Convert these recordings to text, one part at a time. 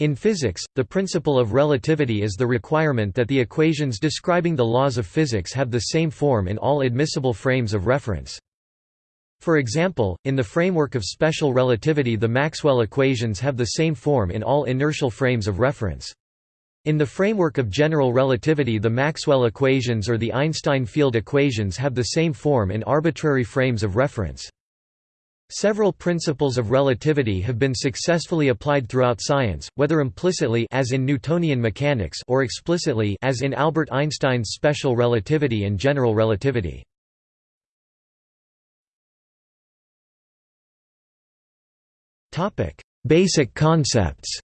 In physics, the principle of relativity is the requirement that the equations describing the laws of physics have the same form in all admissible frames of reference. For example, in the framework of special relativity the Maxwell equations have the same form in all inertial frames of reference. In the framework of general relativity the Maxwell equations or the Einstein field equations have the same form in arbitrary frames of reference. Several principles of relativity have been successfully applied throughout science, whether implicitly as in Newtonian mechanics or explicitly as in Albert Einstein's special relativity and general relativity. Topic: Basic concepts.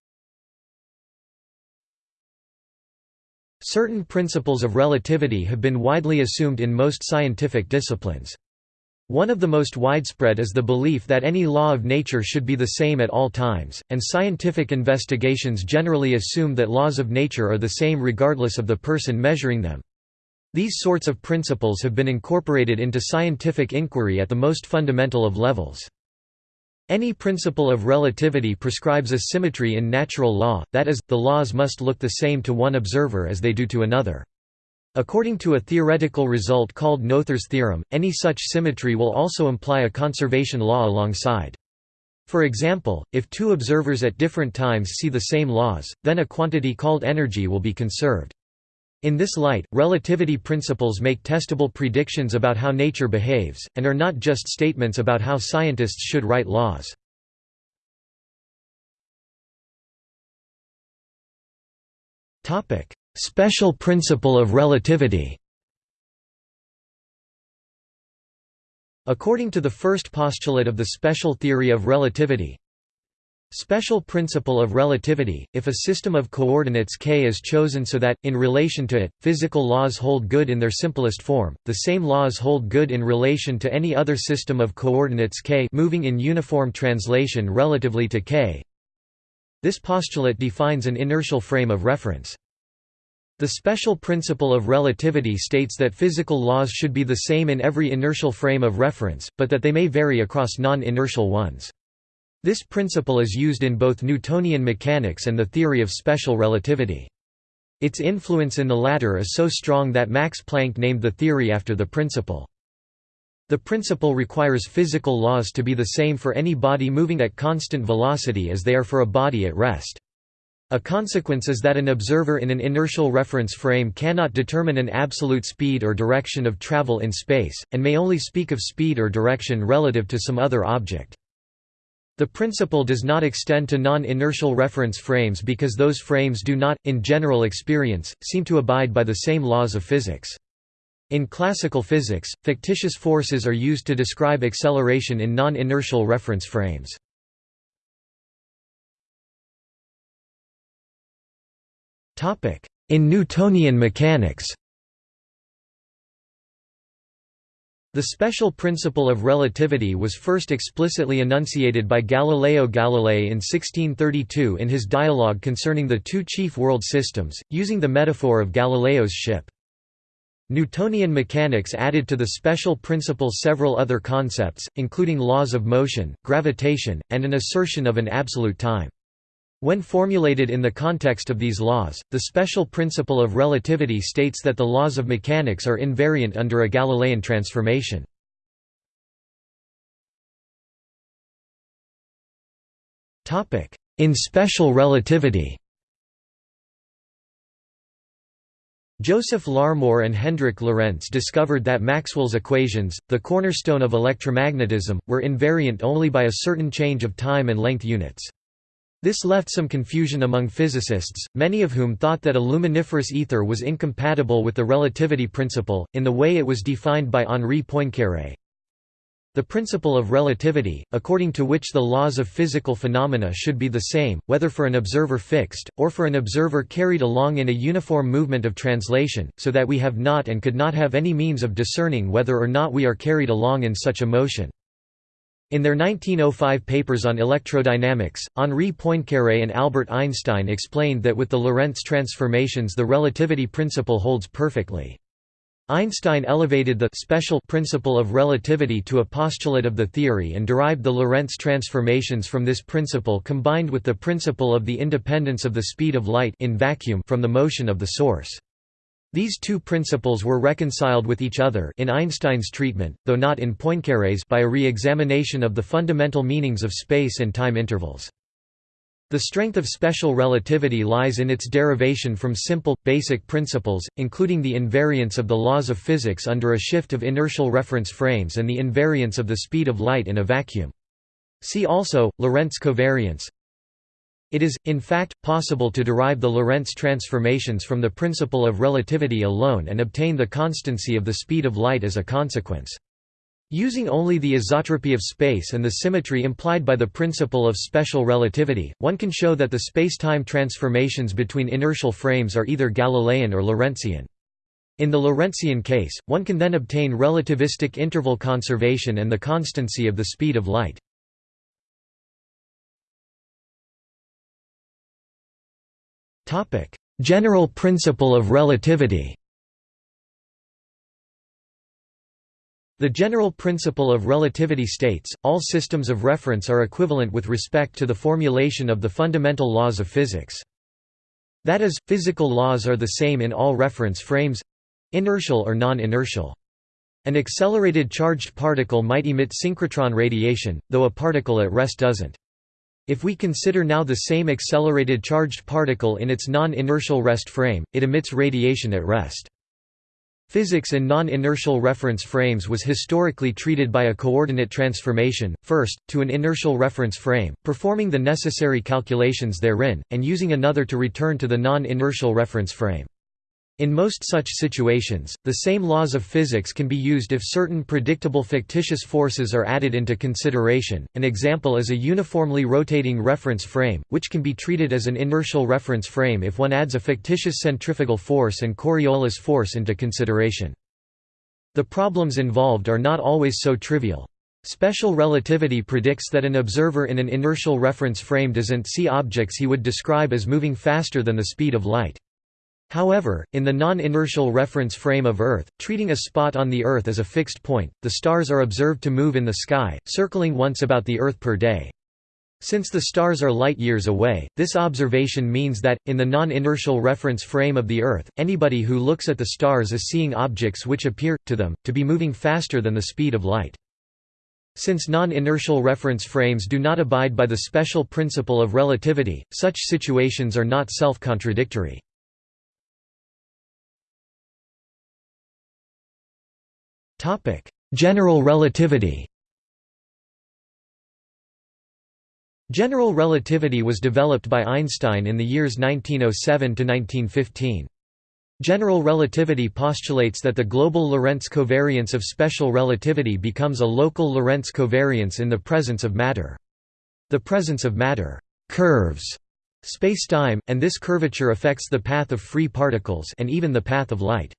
Certain principles of relativity have been widely assumed in most scientific disciplines. One of the most widespread is the belief that any law of nature should be the same at all times, and scientific investigations generally assume that laws of nature are the same regardless of the person measuring them. These sorts of principles have been incorporated into scientific inquiry at the most fundamental of levels. Any principle of relativity prescribes a symmetry in natural law, that is, the laws must look the same to one observer as they do to another. According to a theoretical result called Noether's theorem, any such symmetry will also imply a conservation law alongside. For example, if two observers at different times see the same laws, then a quantity called energy will be conserved. In this light, relativity principles make testable predictions about how nature behaves, and are not just statements about how scientists should write laws. Special principle of relativity According to the first postulate of the special theory of relativity, Special principle of relativity, if a system of coordinates k is chosen so that, in relation to it, physical laws hold good in their simplest form, the same laws hold good in relation to any other system of coordinates k moving in uniform translation relatively to k. This postulate defines an inertial frame of reference. The special principle of relativity states that physical laws should be the same in every inertial frame of reference, but that they may vary across non-inertial ones. This principle is used in both Newtonian mechanics and the theory of special relativity. Its influence in the latter is so strong that Max Planck named the theory after the principle. The principle requires physical laws to be the same for any body moving at constant velocity as they are for a body at rest. A consequence is that an observer in an inertial reference frame cannot determine an absolute speed or direction of travel in space, and may only speak of speed or direction relative to some other object. The principle does not extend to non-inertial reference frames because those frames do not, in general experience, seem to abide by the same laws of physics. In classical physics, fictitious forces are used to describe acceleration in non-inertial reference frames. In Newtonian mechanics The special principle of relativity was first explicitly enunciated by Galileo Galilei in 1632 in his dialogue concerning the two chief world systems, using the metaphor of Galileo's ship. Newtonian mechanics added to the special principle several other concepts, including laws of motion, gravitation, and an assertion of an absolute time. When formulated in the context of these laws, the special principle of relativity states that the laws of mechanics are invariant under a Galilean transformation. In special relativity Joseph Larmor and Hendrik Lorentz discovered that Maxwell's equations, the cornerstone of electromagnetism, were invariant only by a certain change of time and length units. This left some confusion among physicists, many of whom thought that a luminiferous ether was incompatible with the relativity principle, in the way it was defined by Henri Poincaré. The principle of relativity, according to which the laws of physical phenomena should be the same, whether for an observer fixed, or for an observer carried along in a uniform movement of translation, so that we have not and could not have any means of discerning whether or not we are carried along in such a motion. In their 1905 papers on electrodynamics, Henri Poincaré and Albert Einstein explained that with the Lorentz transformations the relativity principle holds perfectly. Einstein elevated the special principle of relativity to a postulate of the theory and derived the Lorentz transformations from this principle combined with the principle of the independence of the speed of light in vacuum from the motion of the source. These two principles were reconciled with each other in Einstein's treatment, though not in Poincaré's by a re-examination of the fundamental meanings of space and time intervals. The strength of special relativity lies in its derivation from simple, basic principles, including the invariance of the laws of physics under a shift of inertial reference frames and the invariance of the speed of light in a vacuum. See also, Lorentz covariance. It is, in fact, possible to derive the Lorentz transformations from the principle of relativity alone and obtain the constancy of the speed of light as a consequence. Using only the isotropy of space and the symmetry implied by the principle of special relativity, one can show that the spacetime transformations between inertial frames are either Galilean or Lorentzian. In the Lorentzian case, one can then obtain relativistic interval conservation and the constancy of the speed of light. General principle of relativity The general principle of relativity states, all systems of reference are equivalent with respect to the formulation of the fundamental laws of physics. That is, physical laws are the same in all reference frames—inertial or non-inertial. An accelerated charged particle might emit synchrotron radiation, though a particle at rest doesn't. If we consider now the same accelerated charged particle in its non-inertial rest frame, it emits radiation at rest. Physics in non-inertial reference frames was historically treated by a coordinate transformation, first, to an inertial reference frame, performing the necessary calculations therein, and using another to return to the non-inertial reference frame. In most such situations, the same laws of physics can be used if certain predictable fictitious forces are added into consideration. An example is a uniformly rotating reference frame, which can be treated as an inertial reference frame if one adds a fictitious centrifugal force and Coriolis force into consideration. The problems involved are not always so trivial. Special relativity predicts that an observer in an inertial reference frame doesn't see objects he would describe as moving faster than the speed of light. However, in the non-inertial reference frame of Earth, treating a spot on the Earth as a fixed point, the stars are observed to move in the sky, circling once about the Earth per day. Since the stars are light-years away, this observation means that, in the non-inertial reference frame of the Earth, anybody who looks at the stars is seeing objects which appear, to them, to be moving faster than the speed of light. Since non-inertial reference frames do not abide by the special principle of relativity, such situations are not self-contradictory. Topic: General relativity. General relativity was developed by Einstein in the years 1907 to 1915. General relativity postulates that the global Lorentz covariance of special relativity becomes a local Lorentz covariance in the presence of matter. The presence of matter curves spacetime, and this curvature affects the path of free particles and even the path of light.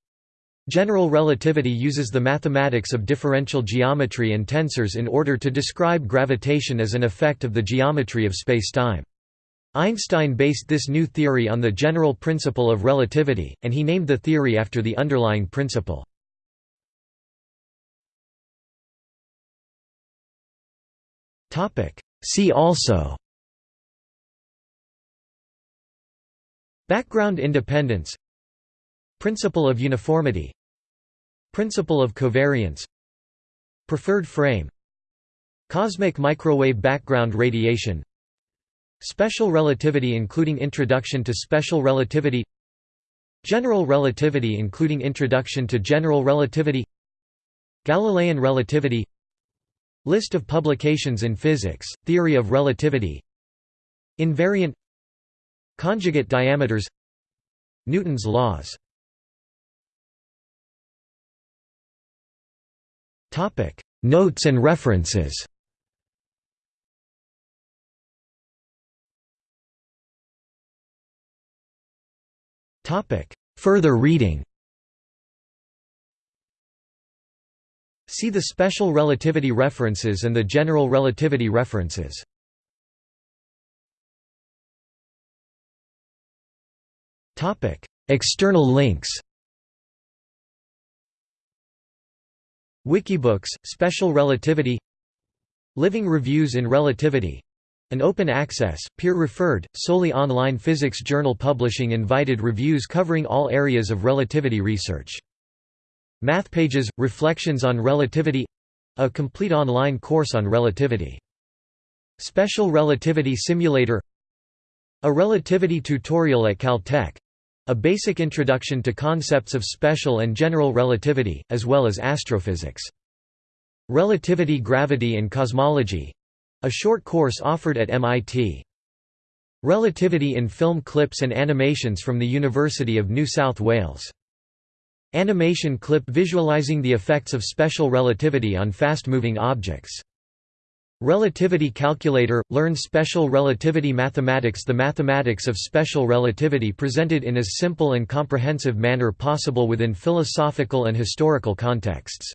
General relativity uses the mathematics of differential geometry and tensors in order to describe gravitation as an effect of the geometry of spacetime. Einstein based this new theory on the general principle of relativity, and he named the theory after the underlying principle. See also Background independence Principle of uniformity. Principle of covariance. Preferred frame. Cosmic microwave background radiation. Special relativity including introduction to special relativity. General relativity including introduction to general relativity. Galilean relativity. List of publications in physics, theory of relativity. Invariant. Conjugate diameters. Newton's laws Topic: Notes and references. Topic: Further reading. See the special relativity references and the general relativity references. Topic: External links. Wikibooks, Special Relativity Living Reviews in Relativity an open access, peer-referred, solely online physics journal publishing invited reviews covering all areas of relativity research. MathPages – Reflections on Relativity a complete online course on relativity. Special Relativity Simulator A relativity tutorial at Caltech a basic introduction to concepts of special and general relativity, as well as astrophysics. Relativity Gravity and Cosmology a short course offered at MIT. Relativity in Film Clips and Animations from the University of New South Wales. Animation clip visualizing the effects of special relativity on fast-moving objects. Relativity Calculator – Learn special relativity mathematics The mathematics of special relativity presented in as simple and comprehensive manner possible within philosophical and historical contexts.